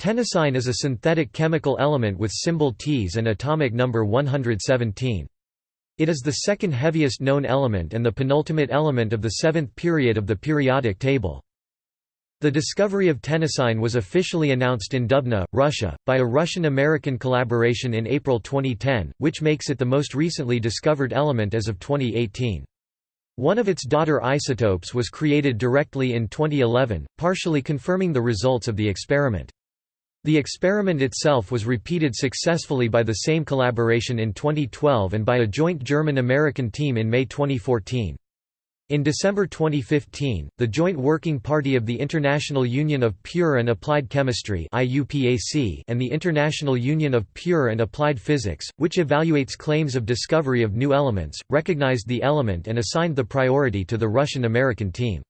Tennessine is a synthetic chemical element with symbol Ts and atomic number 117. It is the second heaviest known element and the penultimate element of the seventh period of the periodic table. The discovery of tennessine was officially announced in Dubna, Russia, by a Russian-American collaboration in April 2010, which makes it the most recently discovered element as of 2018. One of its daughter isotopes was created directly in 2011, partially confirming the results of the experiment. The experiment itself was repeated successfully by the same collaboration in 2012 and by a joint German-American team in May 2014. In December 2015, the Joint Working Party of the International Union of Pure and Applied Chemistry and the International Union of Pure and Applied Physics, which evaluates claims of discovery of new elements, recognized the element and assigned the priority to the Russian-American team.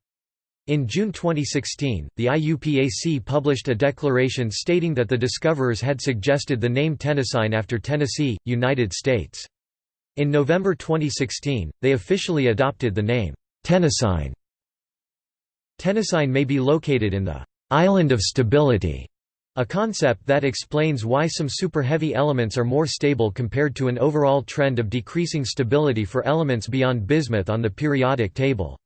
In June 2016, the IUPAC published a declaration stating that the discoverers had suggested the name Tennessine after Tennessee, United States. In November 2016, they officially adopted the name, Tennessine. Tennessine may be located in the island of stability, a concept that explains why some super-heavy elements are more stable compared to an overall trend of decreasing stability for elements beyond bismuth on the periodic table.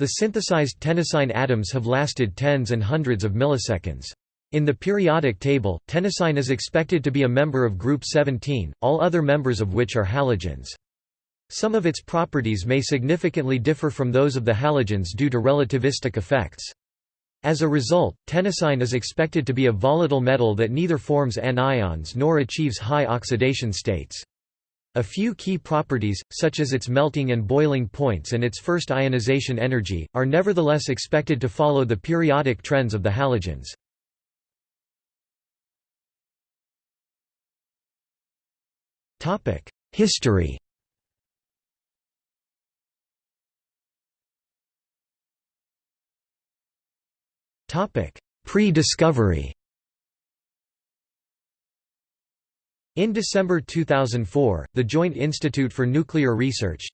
The synthesized tennessine atoms have lasted tens and hundreds of milliseconds. In the periodic table, tennessine is expected to be a member of group 17, all other members of which are halogens. Some of its properties may significantly differ from those of the halogens due to relativistic effects. As a result, tennessine is expected to be a volatile metal that neither forms anions nor achieves high oxidation states. A few key properties, such as its melting and boiling points and its first ionization energy, are nevertheless expected to follow the periodic trends of the halogens. History Pre-discovery In December 2004, the Joint Institute for Nuclear Research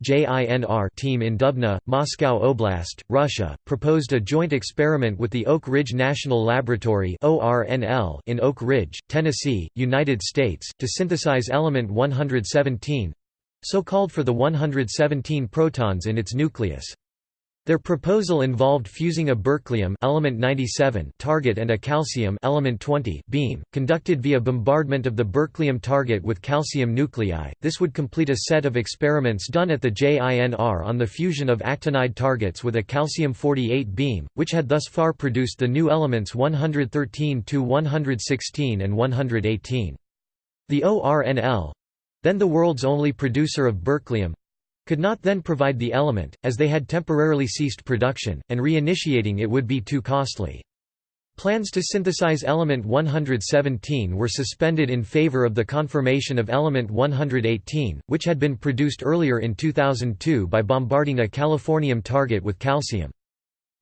team in Dubna, Moscow Oblast, Russia, proposed a joint experiment with the Oak Ridge National Laboratory in Oak Ridge, Tennessee, United States, to synthesize element 117—so called for the 117 protons in its nucleus. Their proposal involved fusing a berkelium element 97 target and a calcium element 20 beam, conducted via bombardment of the berkelium target with calcium nuclei. This would complete a set of experiments done at the JINR on the fusion of actinide targets with a calcium 48 beam, which had thus far produced the new elements 113 to 116 and 118. The ORNL then the world's only producer of berkelium could not then provide the element, as they had temporarily ceased production, and reinitiating it would be too costly. Plans to synthesize element 117 were suspended in favor of the confirmation of element 118, which had been produced earlier in 2002 by bombarding a californium target with calcium.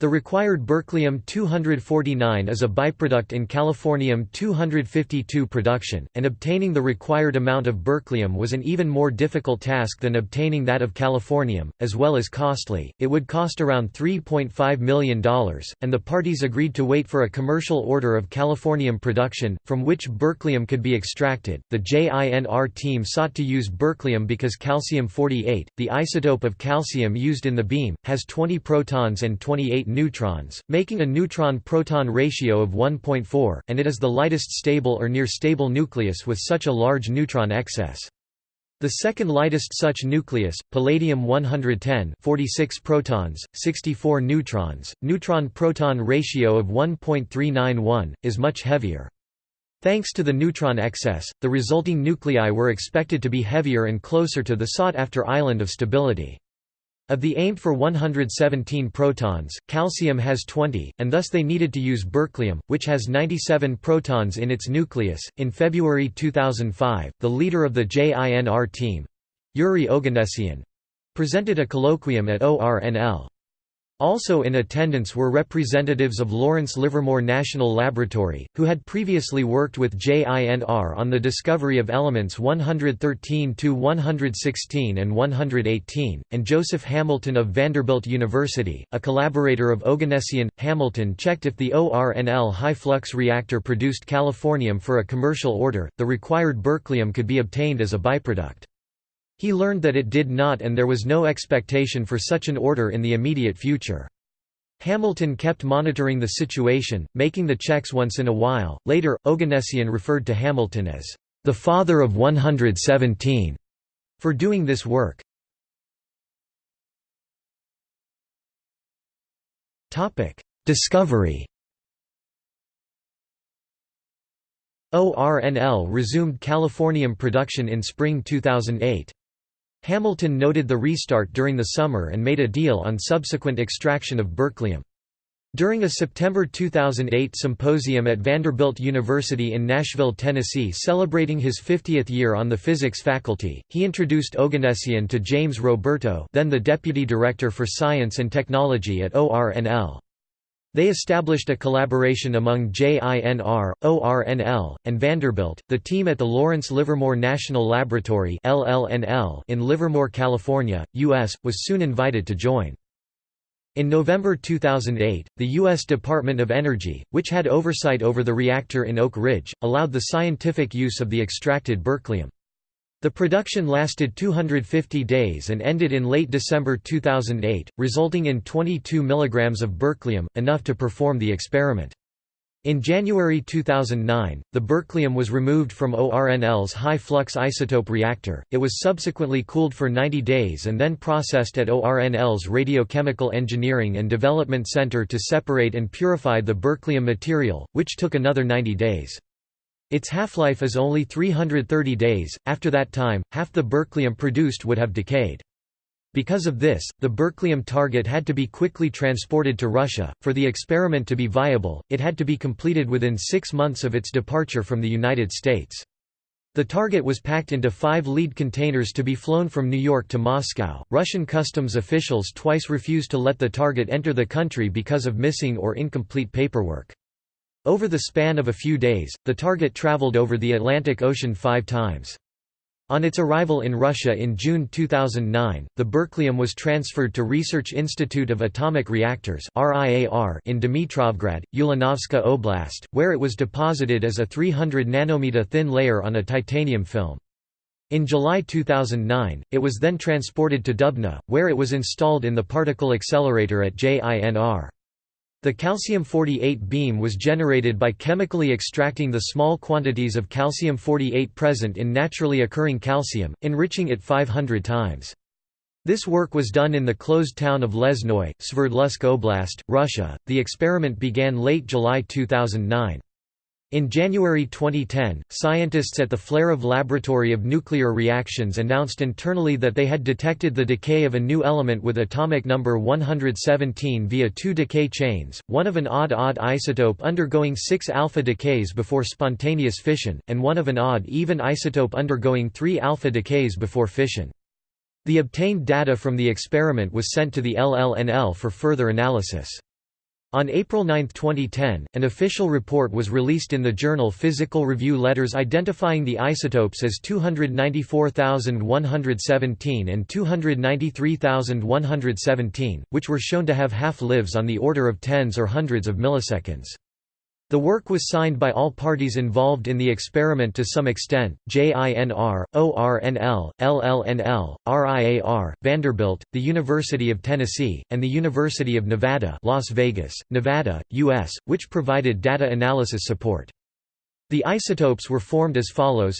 The required berkelium-249 is a byproduct in californium-252 production, and obtaining the required amount of berkelium was an even more difficult task than obtaining that of californium, as well as costly. It would cost around $3.5 million, and the parties agreed to wait for a commercial order of californium production, from which berkelium could be extracted. The JINR team sought to use berkelium because calcium-48, the isotope of calcium used in the beam, has 20 protons and 28 neutrons, making a neutron-proton ratio of 1.4, and it is the lightest stable or near-stable nucleus with such a large neutron excess. The second lightest such nucleus, palladium-110 46 protons, 64 neutrons, neutron-proton ratio of 1.391, is much heavier. Thanks to the neutron excess, the resulting nuclei were expected to be heavier and closer to the sought-after island of stability. Of the aimed for 117 protons, calcium has 20, and thus they needed to use berkelium, which has 97 protons in its nucleus. In February 2005, the leader of the JINR team, Yuri Oganessian, presented a colloquium at ORNL. Also in attendance were representatives of Lawrence Livermore National Laboratory, who had previously worked with JINR on the discovery of elements 113–116 and 118, and Joseph Hamilton of Vanderbilt University, a collaborator of Oganessian. Hamilton checked if the ORNL high-flux reactor produced californium for a commercial order, the required berkelium could be obtained as a byproduct. He learned that it did not and there was no expectation for such an order in the immediate future. Hamilton kept monitoring the situation, making the checks once in a while. Later, Oganessian referred to Hamilton as the father of 117 for doing this work. Topic: Discovery. ORNL resumed californium production in spring 2008. Hamilton noted the restart during the summer and made a deal on subsequent extraction of berkelium. During a September 2008 symposium at Vanderbilt University in Nashville, Tennessee celebrating his 50th year on the physics faculty, he introduced Oganessian to James Roberto then the Deputy Director for Science and Technology at ORNL. They established a collaboration among JINR, ORNL, and Vanderbilt. The team at the Lawrence Livermore National Laboratory LLNL in Livermore, California, U.S., was soon invited to join. In November 2008, the U.S. Department of Energy, which had oversight over the reactor in Oak Ridge, allowed the scientific use of the extracted berkelium. The production lasted 250 days and ended in late December 2008, resulting in 22 mg of berkelium, enough to perform the experiment. In January 2009, the berkelium was removed from ORNL's high-flux isotope reactor, it was subsequently cooled for 90 days and then processed at ORNL's Radiochemical Engineering and Development Center to separate and purify the berkelium material, which took another 90 days. Its half-life is only 330 days, after that time, half the berkelium produced would have decayed. Because of this, the berkelium target had to be quickly transported to Russia. For the experiment to be viable, it had to be completed within six months of its departure from the United States. The target was packed into five lead containers to be flown from New York to Moscow. Russian customs officials twice refused to let the target enter the country because of missing or incomplete paperwork. Over the span of a few days, the target traveled over the Atlantic Ocean five times. On its arrival in Russia in June 2009, the berkelium was transferred to Research Institute of Atomic Reactors in Dmitrovgrad, Ulanovska Oblast, where it was deposited as a 300 nanometer thin layer on a titanium film. In July 2009, it was then transported to Dubna, where it was installed in the particle accelerator at JINR. The calcium-48 beam was generated by chemically extracting the small quantities of calcium-48 present in naturally occurring calcium, enriching it 500 times. This work was done in the closed town of Lesnoy, Sverdlovsk Oblast, Russia. The experiment began late July 2009. In January 2010, scientists at the Flerov Laboratory of Nuclear Reactions announced internally that they had detected the decay of a new element with atomic number 117 via two decay chains, one of an odd-odd isotope undergoing six alpha decays before spontaneous fission, and one of an odd-even isotope undergoing three alpha decays before fission. The obtained data from the experiment was sent to the LLNL for further analysis. On April 9, 2010, an official report was released in the journal Physical Review Letters identifying the isotopes as 294,117 and 293,117, which were shown to have half-lives on the order of tens or hundreds of milliseconds. The work was signed by all parties involved in the experiment to some extent, JINR, ORNL, LLNL, RIAR, Vanderbilt, the University of Tennessee, and the University of Nevada Las Vegas, Nevada, U.S., which provided data analysis support. The isotopes were formed as follows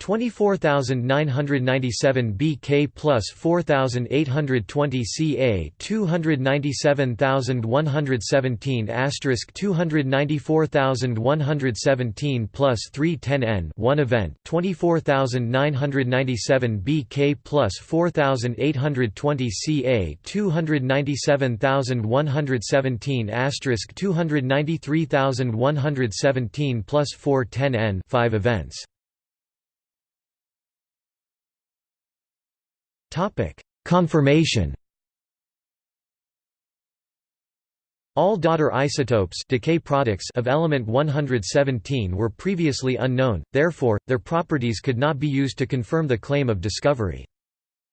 24997 BK plus 4820 CA 297117 asterisk 294117 plus 310 N 1 event 24997 BK plus 4820 CA 297117 asterisk 293117 plus 410 N 5 events Topic: Confirmation. All daughter isotopes decay products of element 117 were previously unknown, therefore, their properties could not be used to confirm the claim of discovery.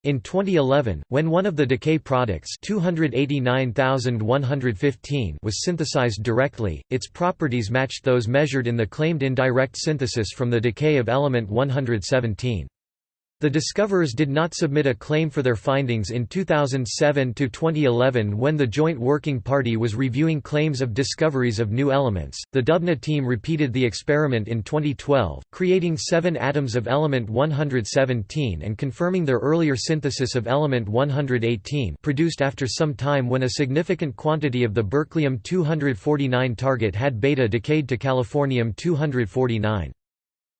In 2011, when one of the decay products 289115 was synthesized directly, its properties matched those measured in the claimed indirect synthesis from the decay of element 117. The discoverers did not submit a claim for their findings in 2007 to 2011 when the Joint Working Party was reviewing claims of discoveries of new elements. The Dubna team repeated the experiment in 2012, creating 7 atoms of element 117 and confirming their earlier synthesis of element 118, produced after some time when a significant quantity of the berkelium 249 target had beta decayed to californium 249.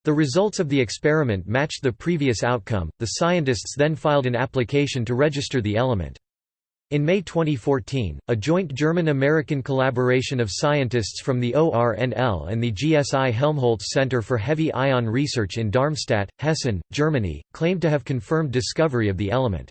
The results of the experiment matched the previous outcome. The scientists then filed an application to register the element. In May 2014, a joint German-American collaboration of scientists from the ORNL and the GSI Helmholtz Center for Heavy Ion Research in Darmstadt, Hessen, Germany, claimed to have confirmed discovery of the element.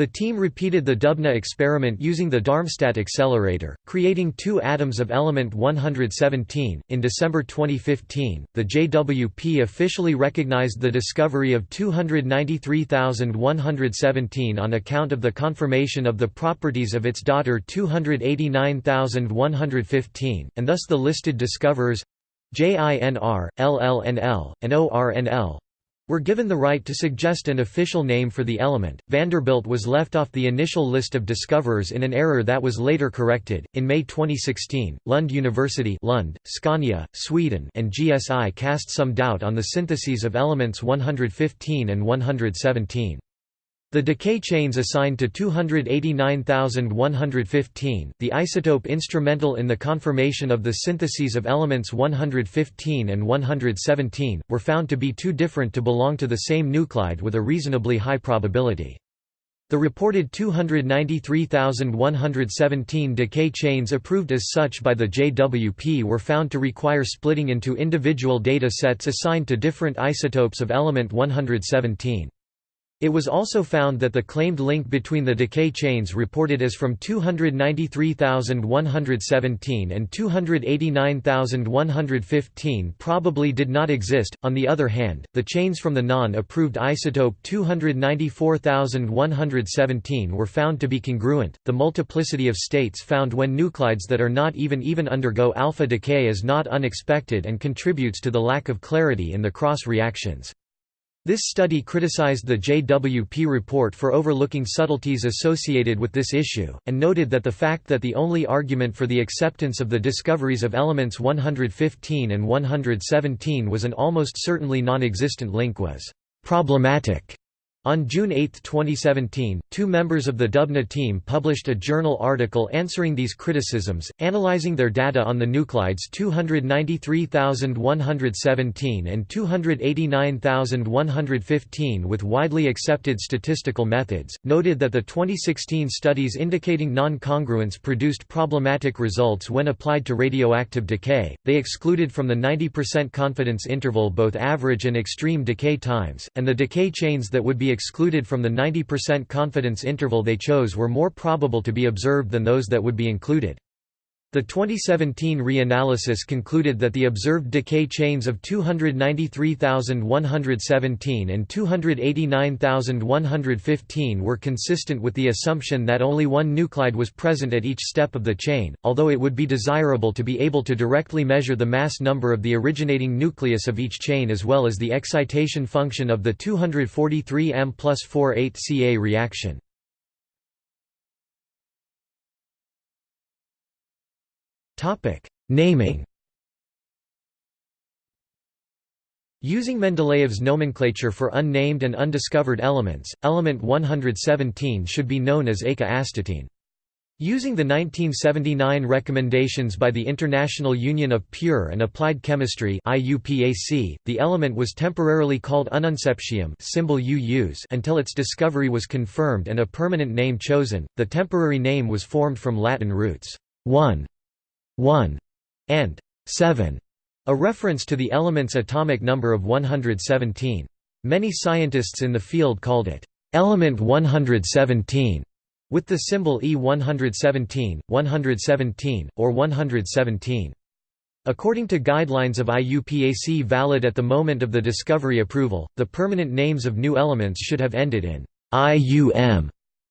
The team repeated the Dubna experiment using the Darmstadt accelerator, creating two atoms of element 117. In December 2015, the JWP officially recognized the discovery of 293,117 on account of the confirmation of the properties of its daughter 289,115, and thus the listed discoverers JINR, LLNL, and ORNL were given the right to suggest an official name for the element. Vanderbilt was left off the initial list of discoverers in an error that was later corrected. In May 2016, Lund University, Lund, Scania, Sweden, and GSI cast some doubt on the syntheses of elements 115 and 117. The decay chains assigned to 289,115, the isotope instrumental in the confirmation of the syntheses of elements 115 and 117, were found to be too different to belong to the same nuclide with a reasonably high probability. The reported 293,117 decay chains approved as such by the JWP were found to require splitting into individual data sets assigned to different isotopes of element 117. It was also found that the claimed link between the decay chains reported as from 293,117 and 289,115 probably did not exist. On the other hand, the chains from the non approved isotope 294,117 were found to be congruent. The multiplicity of states found when nuclides that are not even even undergo alpha decay is not unexpected and contributes to the lack of clarity in the cross reactions. This study criticized the JWP report for overlooking subtleties associated with this issue, and noted that the fact that the only argument for the acceptance of the discoveries of elements 115 and 117 was an almost certainly non-existent link was problematic. On June 8, 2017, two members of the Dubna team published a journal article answering these criticisms, analyzing their data on the nuclides 293,117 and 289,115 with widely accepted statistical methods, noted that the 2016 studies indicating non-congruence produced problematic results when applied to radioactive decay. They excluded from the 90% confidence interval both average and extreme decay times, and the decay chains that would be excluded from the 90% confidence interval they chose were more probable to be observed than those that would be included. The 2017 reanalysis concluded that the observed decay chains of 293,117 and 289,115 were consistent with the assumption that only one nuclide was present at each step of the chain, although it would be desirable to be able to directly measure the mass number of the originating nucleus of each chain as well as the excitation function of the 243 M plus 48 Ca reaction. Naming Using Mendeleev's nomenclature for unnamed and undiscovered elements, element 117 should be known as eka-astatine. Using the 1979 recommendations by the International Union of Pure and Applied Chemistry (IUPAC), the element was temporarily called ununseptium, symbol UUs, until its discovery was confirmed and a permanent name chosen. The temporary name was formed from Latin roots 1 1 and 7, a reference to the element's atomic number of 117. Many scientists in the field called it element 117 with the symbol E117, 117, or 117. According to guidelines of IUPAC valid at the moment of the discovery approval, the permanent names of new elements should have ended in IUM.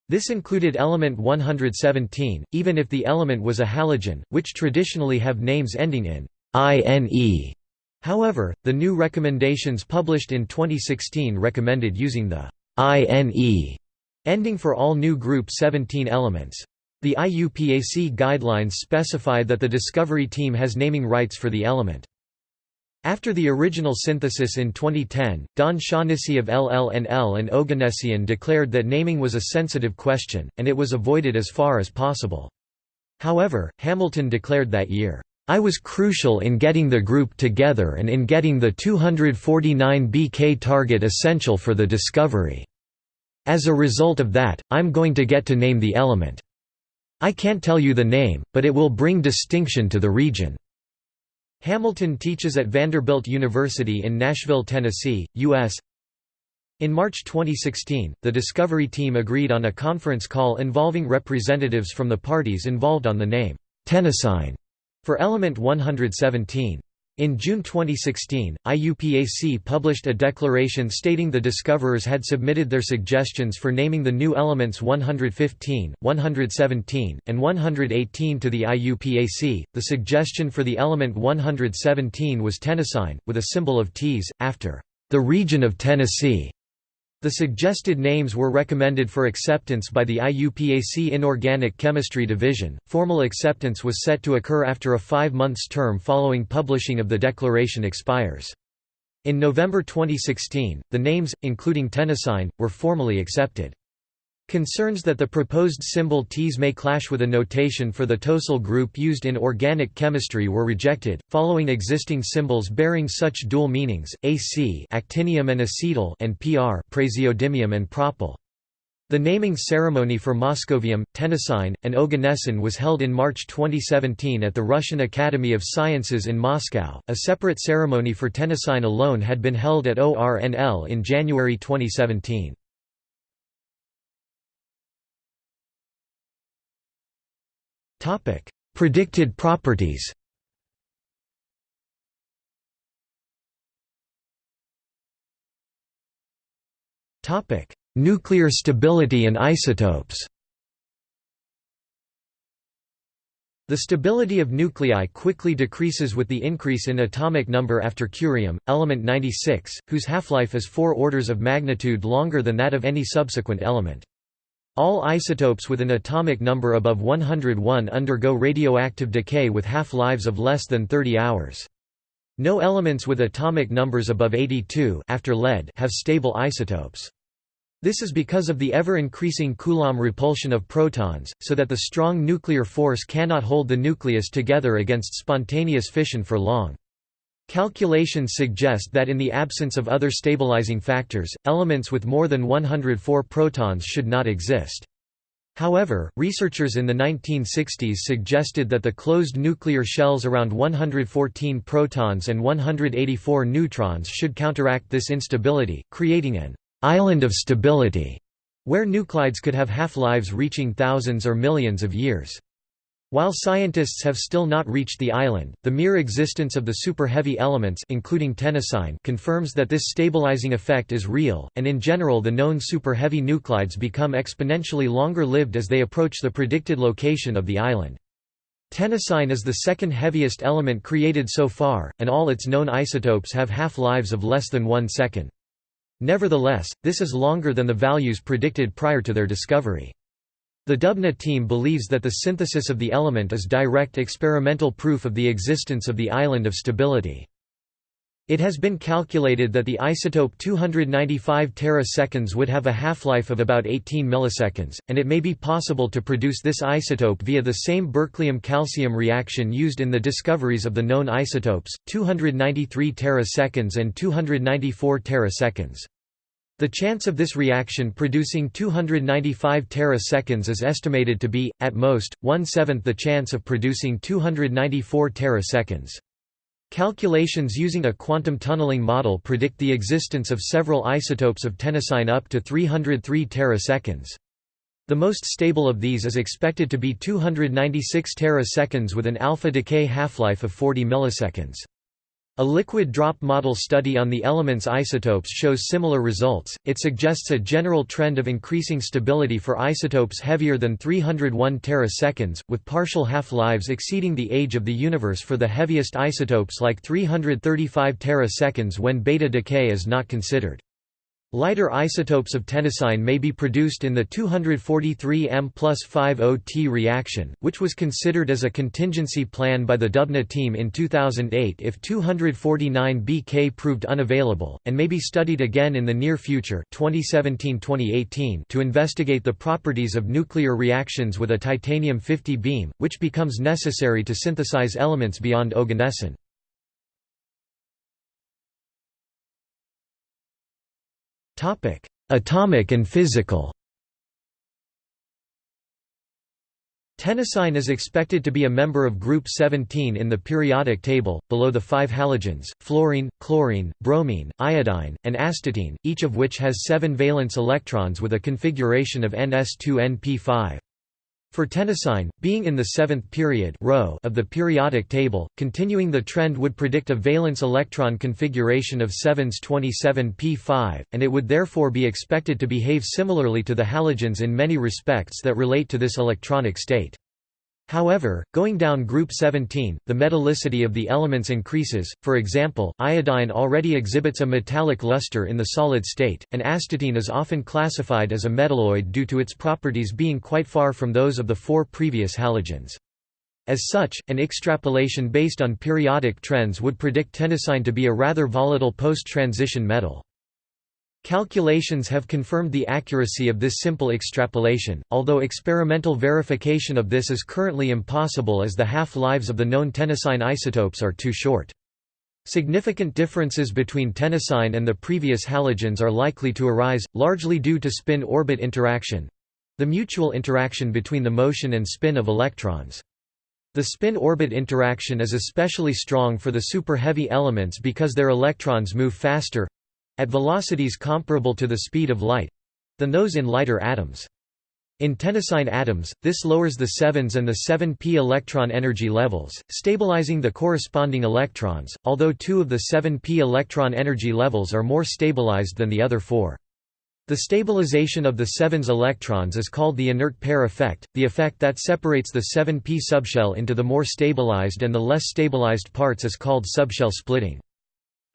This included element 117, even if the element was a halogen, which traditionally have names ending in INE. However, the new recommendations published in 2016 recommended using the INE ending for all new Group 17 elements. The IUPAC guidelines specify that the discovery team has naming rights for the element. After the original synthesis in 2010, Don Shaughnessy of LLNL and Oganessian declared that naming was a sensitive question, and it was avoided as far as possible. However, Hamilton declared that year, I was crucial in getting the group together and in getting the 249 BK target essential for the discovery. As a result of that, I'm going to get to name the element. I can't tell you the name, but it will bring distinction to the region. Hamilton teaches at Vanderbilt University in Nashville, Tennessee, U.S. In March 2016, the Discovery team agreed on a conference call involving representatives from the parties involved on the name, Tennessine, for element 117. In June 2016, IUPAC published a declaration stating the discoverers had submitted their suggestions for naming the new elements 115, 117, and 118 to the IUPAC. The suggestion for the element 117 was tennessine, with a symbol of Ts, after the region of Tennessee. The suggested names were recommended for acceptance by the IUPAC Inorganic Chemistry Division. Formal acceptance was set to occur after a five months term following publishing of the declaration expires. In November 2016, the names, including tennessine, were formally accepted. Concerns that the proposed symbol Ts may clash with a notation for the tosyl group used in organic chemistry were rejected, following existing symbols bearing such dual meanings, AC actinium and acetyl and PR praseodymium and propyl. The naming ceremony for moscovium, tennessine, and oganesson was held in March 2017 at the Russian Academy of Sciences in Moscow. A separate ceremony for tennessine alone had been held at ORNL in January 2017. Topic: Predicted properties. Topic: Nuclear stability and isotopes. The stability of nuclei quickly decreases with the increase in atomic number after curium, element 96, whose half-life is four orders of magnitude longer than that of any subsequent element. All isotopes with an atomic number above 101 undergo radioactive decay with half-lives of less than 30 hours. No elements with atomic numbers above 82 after lead have stable isotopes. This is because of the ever-increasing Coulomb repulsion of protons, so that the strong nuclear force cannot hold the nucleus together against spontaneous fission for long. Calculations suggest that in the absence of other stabilizing factors, elements with more than 104 protons should not exist. However, researchers in the 1960s suggested that the closed nuclear shells around 114 protons and 184 neutrons should counteract this instability, creating an island of stability, where nuclides could have half-lives reaching thousands or millions of years. While scientists have still not reached the island, the mere existence of the super-heavy elements including tennessine confirms that this stabilizing effect is real, and in general the known super-heavy nuclides become exponentially longer-lived as they approach the predicted location of the island. Tennessine is the second heaviest element created so far, and all its known isotopes have half-lives of less than one second. Nevertheless, this is longer than the values predicted prior to their discovery. The Dubna team believes that the synthesis of the element is direct experimental proof of the existence of the island of stability. It has been calculated that the isotope 295 teraseconds would have a half-life of about 18 milliseconds, and it may be possible to produce this isotope via the same berkelium-calcium reaction used in the discoveries of the known isotopes, 293 teraseconds and 294 teraseconds. The chance of this reaction producing 295 teraseconds is estimated to be, at most, one-seventh the chance of producing 294 teraseconds. Calculations using a quantum tunneling model predict the existence of several isotopes of tennessine up to 303 teraseconds. The most stable of these is expected to be 296 teraseconds with an alpha decay half-life of 40 milliseconds. A liquid drop model study on the element's isotopes shows similar results. It suggests a general trend of increasing stability for isotopes heavier than 301 teraseconds, with partial half-lives exceeding the age of the universe for the heaviest isotopes like 335 teraseconds when beta decay is not considered. Lighter isotopes of tennessine may be produced in the 243 M plus 50T reaction, which was considered as a contingency plan by the Dubna team in 2008 if 249 BK proved unavailable, and may be studied again in the near future 2017-2018 to investigate the properties of nuclear reactions with a titanium-50 beam, which becomes necessary to synthesize elements beyond oganesson. Atomic and physical Tennessine is expected to be a member of Group 17 in the periodic table, below the five halogens, fluorine, chlorine, bromine, iodine, and astatine, each of which has seven valence electrons with a configuration of ns2np5. For tennessine, being in the seventh period row of the periodic table, continuing the trend would predict a valence electron configuration of 7s 27p5, and it would therefore be expected to behave similarly to the halogens in many respects that relate to this electronic state. However, going down group 17, the metallicity of the elements increases, for example, iodine already exhibits a metallic luster in the solid state, and astatine is often classified as a metalloid due to its properties being quite far from those of the four previous halogens. As such, an extrapolation based on periodic trends would predict tennessine to be a rather volatile post-transition metal. Calculations have confirmed the accuracy of this simple extrapolation, although experimental verification of this is currently impossible as the half-lives of the known tennessine isotopes are too short. Significant differences between tennessine and the previous halogens are likely to arise, largely due to spin-orbit interaction—the mutual interaction between the motion and spin of electrons. The spin-orbit interaction is especially strong for the super-heavy elements because their electrons move faster, at velocities comparable to the speed of light—than those in lighter atoms. In tennessine atoms, this lowers the 7s and the 7p electron energy levels, stabilizing the corresponding electrons, although two of the 7p electron energy levels are more stabilized than the other four. The stabilization of the 7s electrons is called the inert pair effect, the effect that separates the 7p subshell into the more stabilized and the less stabilized parts is called subshell splitting.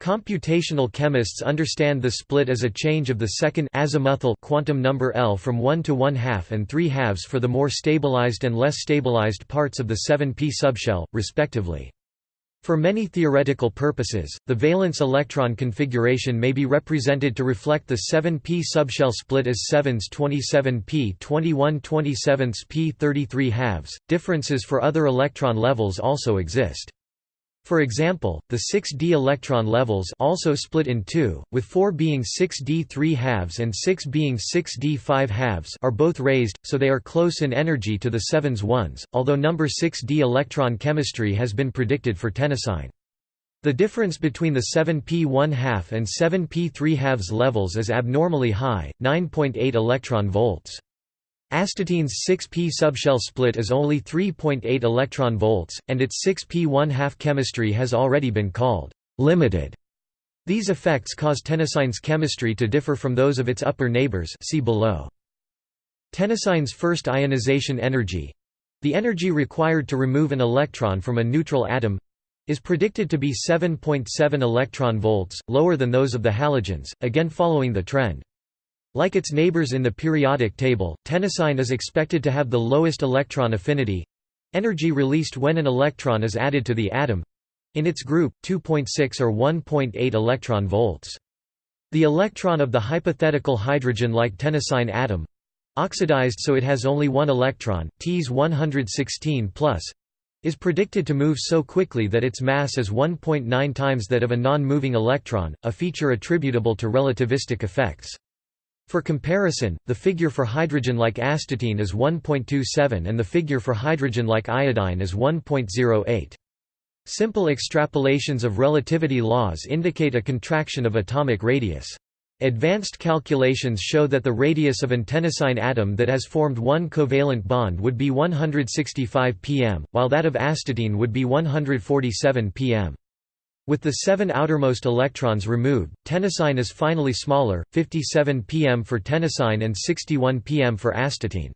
Computational chemists understand the split as a change of the second azimuthal quantum number L from 1 to 1 half and 3 halves for the more stabilized and less stabilized parts of the 7p subshell, respectively. For many theoretical purposes, the valence electron configuration may be represented to reflect the 7p subshell split as 7s 27p 21 27 p 33 halves. Differences for other electron levels also exist. For example, the 6d electron levels also split in two, with 4 being 6d 3 halves and 6 being 6d 5 halves are both raised, so they are close in energy to the 7s ones, although number 6d electron chemistry has been predicted for tennessine. The difference between the 7p 1 half and 7p 3 halves levels is abnormally high, 9.8 electron volts. Astatine's 6p subshell split is only 3.8 electron volts, and its 6p 1/2 chemistry has already been called limited. These effects cause tennessine's chemistry to differ from those of its upper neighbors see below. Tennessine's first ionization energy—the energy required to remove an electron from a neutral atom—is predicted to be 7.7 electron volts, lower than those of the halogens, again following the trend. Like its neighbors in the periodic table, tennessine is expected to have the lowest electron affinity—energy released when an electron is added to the atom—in its group, 2.6 or 1.8 electron volts. The electron of the hypothetical hydrogen-like tennessine atom oxidized so it has only one electron, Ts 116 is predicted to move so quickly that its mass is 1.9 times that of a non-moving electron, a feature attributable to relativistic effects. For comparison, the figure for hydrogen like astatine is 1.27 and the figure for hydrogen like iodine is 1.08. Simple extrapolations of relativity laws indicate a contraction of atomic radius. Advanced calculations show that the radius of an tennessine atom that has formed one covalent bond would be 165 pm, while that of astatine would be 147 pm. With the seven outermost electrons removed, tennessine is finally smaller, 57 pm for tennessine and 61 pm for astatine.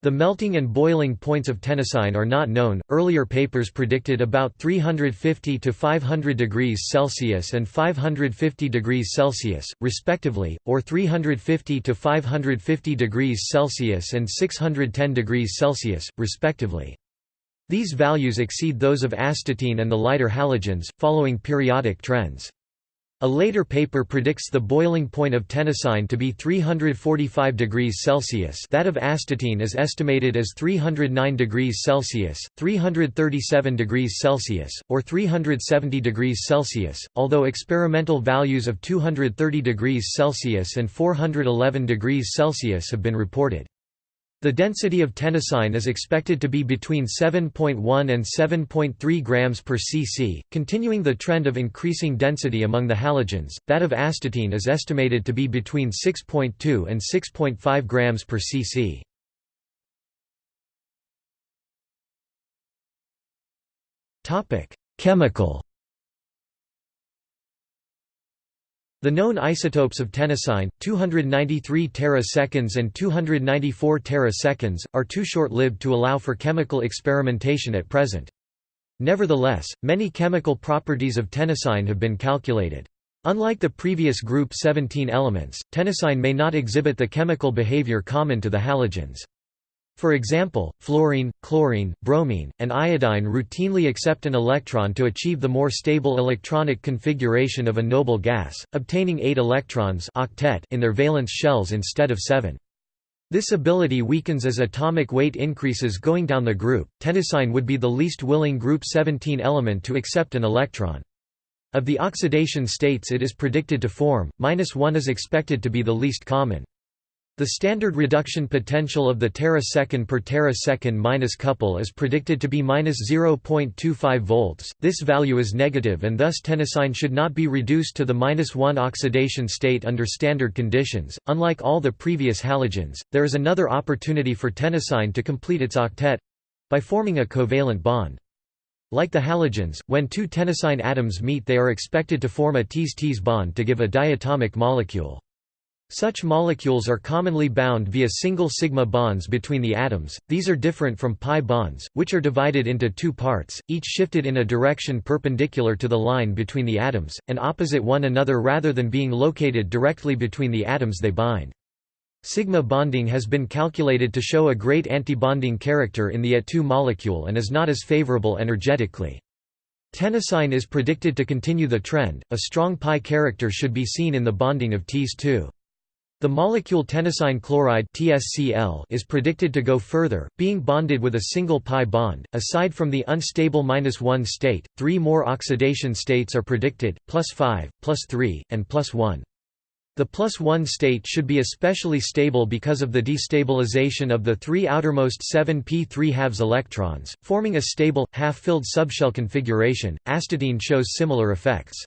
The melting and boiling points of tennessine are not known. Earlier papers predicted about 350 to 500 degrees Celsius and 550 degrees Celsius, respectively, or 350 to 550 degrees Celsius and 610 degrees Celsius, respectively. These values exceed those of astatine and the lighter halogens, following periodic trends. A later paper predicts the boiling point of tennessine to be 345 degrees Celsius that of astatine is estimated as 309 degrees Celsius, 337 degrees Celsius, or 370 degrees Celsius, although experimental values of 230 degrees Celsius and 411 degrees Celsius have been reported. The density of tennessine is expected to be between 7.1 and 7.3 grams per cc, continuing the trend of increasing density among the halogens. That of astatine is estimated to be between 6.2 and 6.5 grams per cc. Topic: Chemical The known isotopes of tennessine, 293 teraseconds and 294 teraseconds, are too short-lived to allow for chemical experimentation at present. Nevertheless, many chemical properties of tennessine have been calculated. Unlike the previous group 17 elements, tennessine may not exhibit the chemical behavior common to the halogens. For example, fluorine, chlorine, bromine, and iodine routinely accept an electron to achieve the more stable electronic configuration of a noble gas, obtaining 8 electrons octet in their valence shells instead of 7. This ability weakens as atomic weight increases going down the group. Tennessine would be the least willing group 17 element to accept an electron. Of the oxidation states it is predicted to form, minus 1 is expected to be the least common. The standard reduction potential of the terasecond per terasecond minus couple is predicted to be minus 0.25 volts. This value is negative and thus tennessine should not be reduced to the minus 1 oxidation state under standard conditions. Unlike all the previous halogens, there is another opportunity for tennessine to complete its octet by forming a covalent bond. Like the halogens, when two tennessine atoms meet they are expected to form a Ts-Ts bond to give a diatomic molecule. Such molecules are commonly bound via single sigma bonds between the atoms, these are different from pi bonds, which are divided into two parts, each shifted in a direction perpendicular to the line between the atoms, and opposite one another rather than being located directly between the atoms they bind. Sigma bonding has been calculated to show a great antibonding character in the A2 molecule and is not as favorable energetically. Tennessine is predicted to continue the trend, a strong pi character should be seen in the bonding of Ts2. The molecule tennessine chloride (TSCl) is predicted to go further, being bonded with a single pi bond. Aside from the unstable -1 state, three more oxidation states are predicted: +5, +3, and +1. The plus 1 state should be especially stable because of the destabilization of the three outermost 7p3 halves electrons, forming a stable, half-filled subshell configuration. Astatine shows similar effects.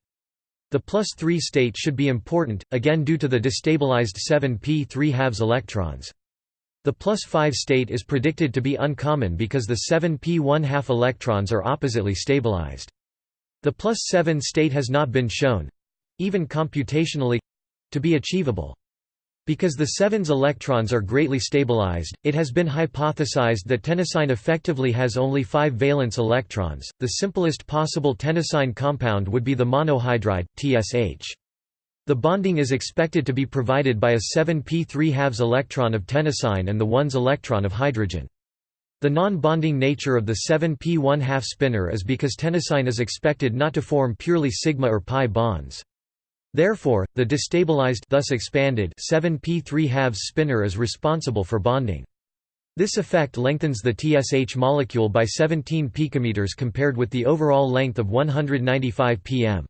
The plus 3 state should be important, again due to the destabilized 7p 3 halves electrons. The plus 5 state is predicted to be uncommon because the 7p 1 half electrons are oppositely stabilized. The plus 7 state has not been shown—even computationally—to be achievable. Because the 7's electrons are greatly stabilized, it has been hypothesized that tennessine effectively has only 5 valence electrons. The simplest possible tennessine compound would be the monohydride, TSH. The bonding is expected to be provided by a 7p3 halves electron of tennessine and the 1s electron of hydrogen. The non-bonding nature of the 7p 1 half spinor is because tennessine is expected not to form purely sigma or pi bonds. Therefore, the destabilized thus expanded 7p3 halves spinor is responsible for bonding. This effect lengthens the TSH molecule by 17 picometers compared with the overall length of 195 pm.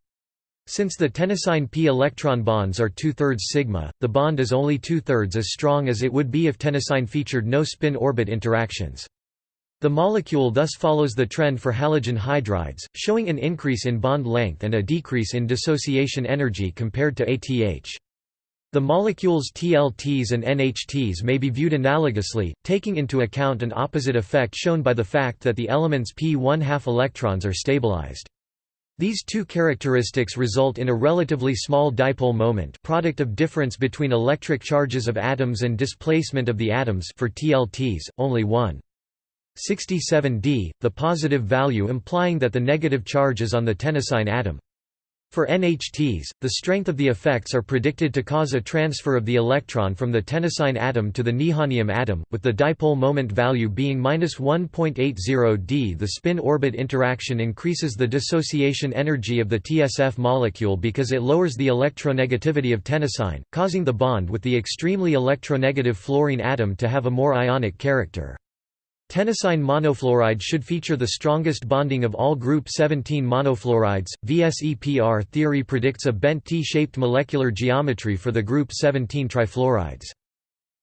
Since the tennessine p electron bonds are two-thirds sigma, the bond is only two-thirds as strong as it would be if tennessine featured no spin-orbit interactions. The molecule thus follows the trend for halogen hydrides, showing an increase in bond length and a decrease in dissociation energy compared to ATH. The molecules TLTs and NHTs may be viewed analogously, taking into account an opposite effect shown by the fact that the elements p1 half electrons are stabilized. These two characteristics result in a relatively small dipole moment product of difference between electric charges of atoms and displacement of the atoms for TLTs, only 1. 67 d, the positive value implying that the negative charge is on the tennessine atom. For NHTs, the strength of the effects are predicted to cause a transfer of the electron from the tennessine atom to the nihonium atom, with the dipole moment value being 1.80 d. The spin-orbit interaction increases the dissociation energy of the TSF molecule because it lowers the electronegativity of tennessine, causing the bond with the extremely electronegative fluorine atom to have a more ionic character. Tennessine monofluoride should feature the strongest bonding of all group 17 monofluorides. VSEPR theory predicts a bent T-shaped molecular geometry for the group 17 trifluorides.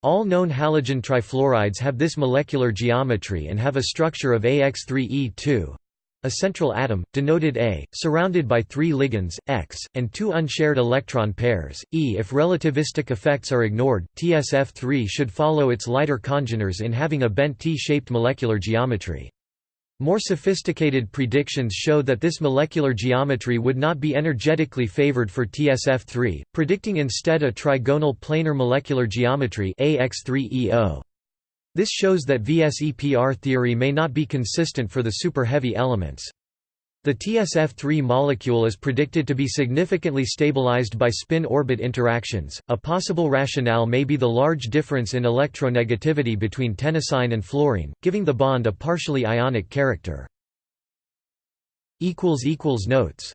All known halogen trifluorides have this molecular geometry and have a structure of AX3E2. A central atom, denoted A, surrounded by three ligands, X, and two unshared electron pairs, E. If relativistic effects are ignored, TSF3 should follow its lighter congeners in having a bent T-shaped molecular geometry. More sophisticated predictions show that this molecular geometry would not be energetically favored for TSF3, predicting instead a trigonal planar molecular geometry AX3EO. This shows that VSEPR theory may not be consistent for the super-heavy elements. The TSF3 molecule is predicted to be significantly stabilized by spin-orbit interactions. A possible rationale may be the large difference in electronegativity between tennessine and fluorine, giving the bond a partially ionic character. equals equals Notes